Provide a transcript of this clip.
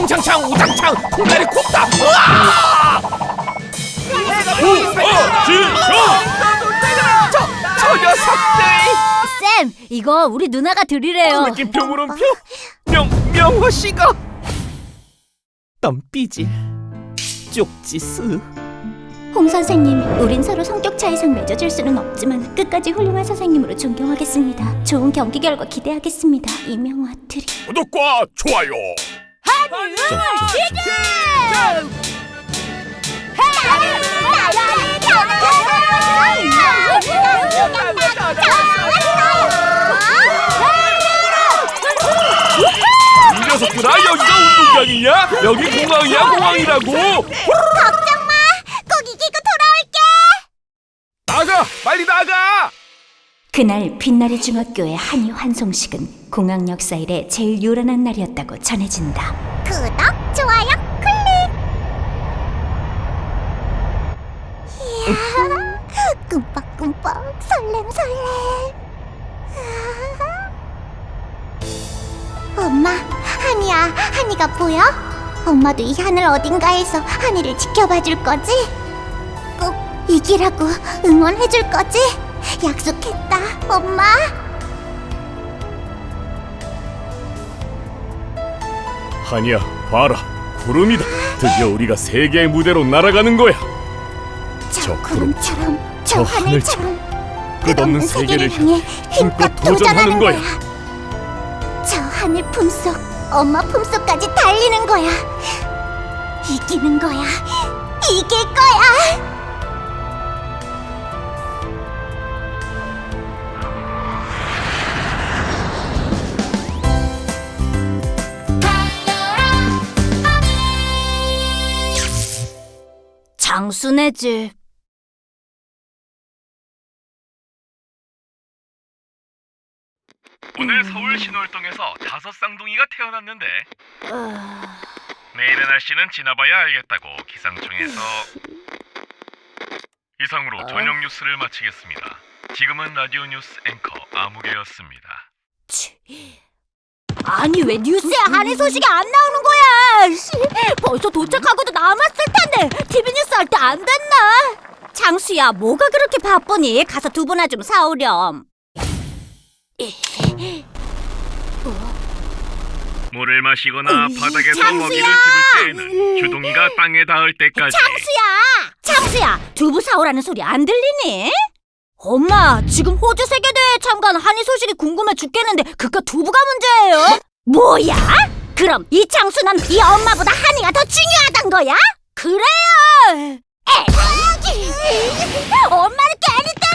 통창창 우장창 통다리 굽다 으아! 저, 저 녀석들 쌤, 이거 우리 누나가 드리래요. 느낌표 물음표 명, 명호씨가 덤삐질 쪽지스 홍 선생님, 우린 서로 성격 차이상 맺어질 수는 없지만 끝까지 훌륭한 선생님으로 존경하겠습니다. 좋은 경기 결과 기대하겠습니다. 이명화 트리. 구독과 좋아요. 이 녀석들아 여기가 운동장이냐? 여기 공항이야 공항이라고. 걱정 마! 꼭 이기고 돌아올게! 나가 빨리 나가 그날 빛나리 중학교의 한이 환송식은 공항 역 사 일에 제일 요란한 날이었다고 전해진다. 구독, 좋아요, 클릭! 이야, 꿈뻑꿈뻑, 설렘 설렘. 엄마, 한이야, 한이가 보여? 엄마도 이 하늘 어딘가에서 한이를 지켜봐 줄 거지? 꼭 이기라고 응원해 줄 거지? 약속했다, 엄마. 한이야 봐라 구름이다. 드디어 우리가 세계의 무대로 날아가는 거야. 저저 구름처럼, 저저 하늘처럼 끝없는 세계를 향해 힘껏 도전하는 거야. 저 하늘 품속, 엄마 품속까지 달리는 거야. 이기는 거야. 이길 거야. 장수네 집. 오늘 서울 신월동에서 다섯 쌍둥이가 태어났는데 내일의 날씨는 지나봐야 알겠다고 기상청에서 이상으로 저녁 뉴스를 마치겠습니다. 지금은 라디오 뉴스 앵커 아무개였습니다. 아니 왜 뉴스에 한해 소식이 안 나오는 거야? 씨, 벌써 도착하고도 남았을 텐데 TV 뉴스 할 때 안 됐나? 장수야 뭐가 그렇게 바쁘니? 가서 두부나 좀 사오렴. 물을 마시거나 으이, 바닥에서 장수야! 먹이를 집을 때에는 주둥이가 땅에 닿을 때까지 장수야, 장수야 두부 사오라는 소리 안 들리니? 엄마 지금 호주 세계대회에 참가한 한이 소식이 궁금해 죽겠는데 그깟 두부가 문제예요? 뭐야? 그럼 이 장수는 이 엄마보다 한이가 더 중요하단 거야? 그래요! 엄마를 깨는